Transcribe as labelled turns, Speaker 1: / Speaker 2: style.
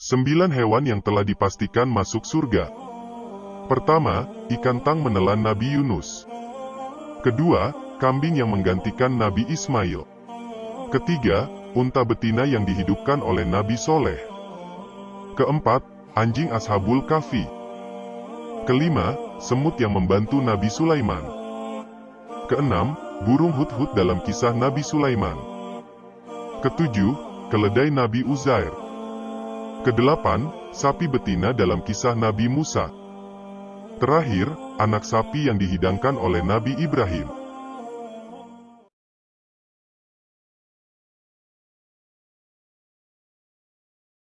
Speaker 1: Sembilan hewan yang telah dipastikan masuk surga. Pertama, ikan tang menelan Nabi Yunus. Kedua, kambing yang menggantikan Nabi Ismail. Ketiga, unta betina yang dihidupkan oleh Nabi Soleh. Keempat, anjing Ashabul Kahfi. Kelima, semut yang membantu Nabi Sulaiman. Keenam, burung hut-hut dalam kisah Nabi Sulaiman. Ketujuh, keledai Nabi Uzair. Kedelapan, sapi betina dalam kisah Nabi Musa. Terakhir, anak sapi yang dihidangkan oleh Nabi Ibrahim.